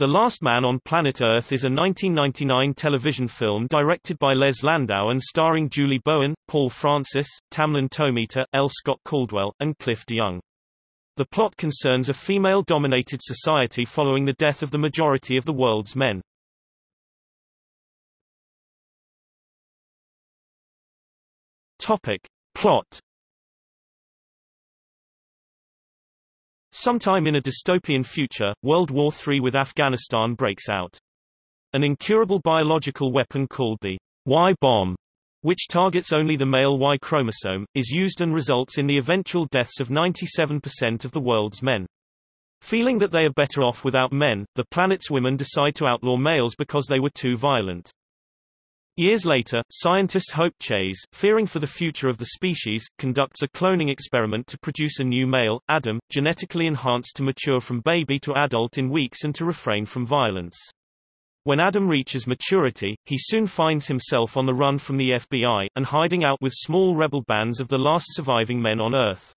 The Last Man on Planet Earth is a 1999 television film directed by Les Landau and starring Julie Bowen, Paul Francis, Tamlyn Tomita, L. Scott Caldwell, and Cliff DeYoung. The plot concerns a female-dominated society following the death of the majority of the world's men. Topic. Plot Sometime in a dystopian future, World War III with Afghanistan breaks out. An incurable biological weapon called the Y-bomb, which targets only the male Y chromosome, is used and results in the eventual deaths of 97% of the world's men. Feeling that they are better off without men, the planet's women decide to outlaw males because they were too violent. Years later, scientist Hope Chase, fearing for the future of the species, conducts a cloning experiment to produce a new male, Adam, genetically enhanced to mature from baby to adult in weeks and to refrain from violence. When Adam reaches maturity, he soon finds himself on the run from the FBI, and hiding out with small rebel bands of the last surviving men on Earth.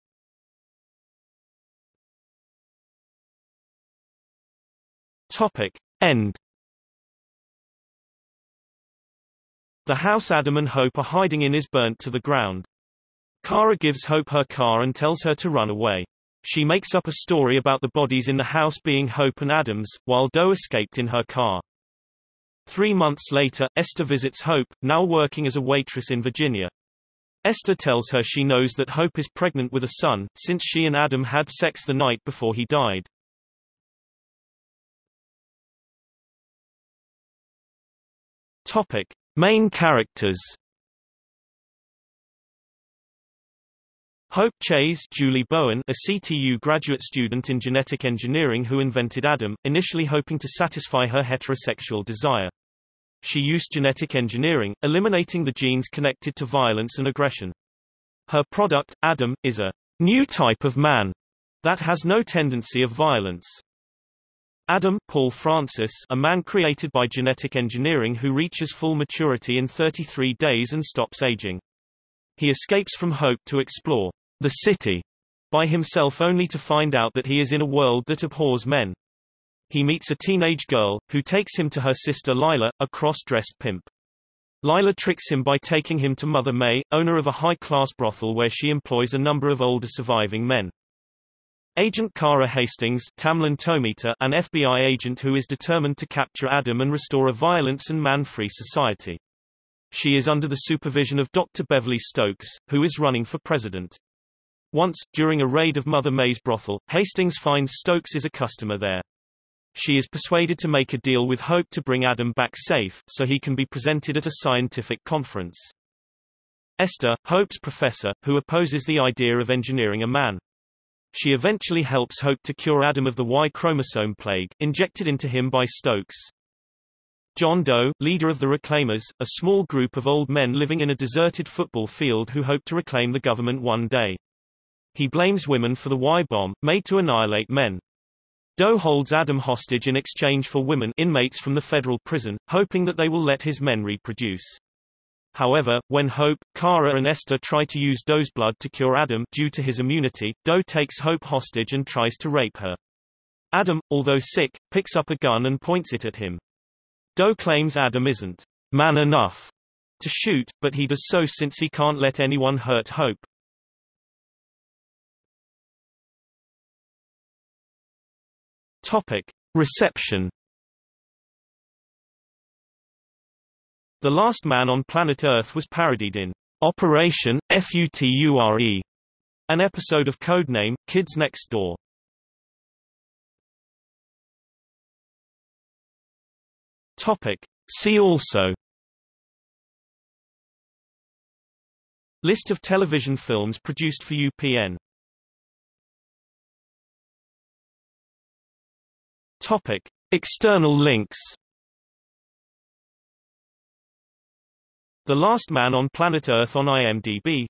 Topic. End The house Adam and Hope are hiding in is burnt to the ground. Kara gives Hope her car and tells her to run away. She makes up a story about the bodies in the house being Hope and Adam's, while Doe escaped in her car. Three months later, Esther visits Hope, now working as a waitress in Virginia. Esther tells her she knows that Hope is pregnant with a son, since she and Adam had sex the night before he died. Topic. Main characters Hope Chase Julie Bowen a CTU graduate student in genetic engineering who invented Adam, initially hoping to satisfy her heterosexual desire. She used genetic engineering, eliminating the genes connected to violence and aggression. Her product, Adam, is a new type of man that has no tendency of violence. Adam Paul Francis a man created by genetic engineering who reaches full maturity in 33 days and stops aging. He escapes from Hope to explore the city by himself only to find out that he is in a world that abhors men. He meets a teenage girl, who takes him to her sister Lila, a cross-dressed pimp. Lila tricks him by taking him to Mother May, owner of a high-class brothel where she employs a number of older surviving men. Agent Kara Hastings Tamlyn Tomita, an FBI agent who is determined to capture Adam and restore a violence and man-free society. She is under the supervision of Dr. Beverly Stokes, who is running for president. Once, during a raid of Mother May's brothel, Hastings finds Stokes is a customer there. She is persuaded to make a deal with Hope to bring Adam back safe, so he can be presented at a scientific conference. Esther, Hope's professor, who opposes the idea of engineering a man. She eventually helps Hope to cure Adam of the Y chromosome plague, injected into him by Stokes. John Doe, leader of the Reclaimers, a small group of old men living in a deserted football field who hope to reclaim the government one day. He blames women for the Y-bomb, made to annihilate men. Doe holds Adam hostage in exchange for women inmates from the federal prison, hoping that they will let his men reproduce. However, when Hope, Kara and Esther try to use Doe's blood to cure Adam due to his immunity, Doe takes Hope hostage and tries to rape her. Adam, although sick, picks up a gun and points it at him. Doe claims Adam isn't man enough to shoot, but he does so since he can't let anyone hurt Hope. Topic. Reception The Last Man on Planet Earth was parodied in Operation FUTURE, an episode of Codename Kids Next Door. Topic. See also List of television films produced for UPN Topic. External links The Last Man on Planet Earth on IMDb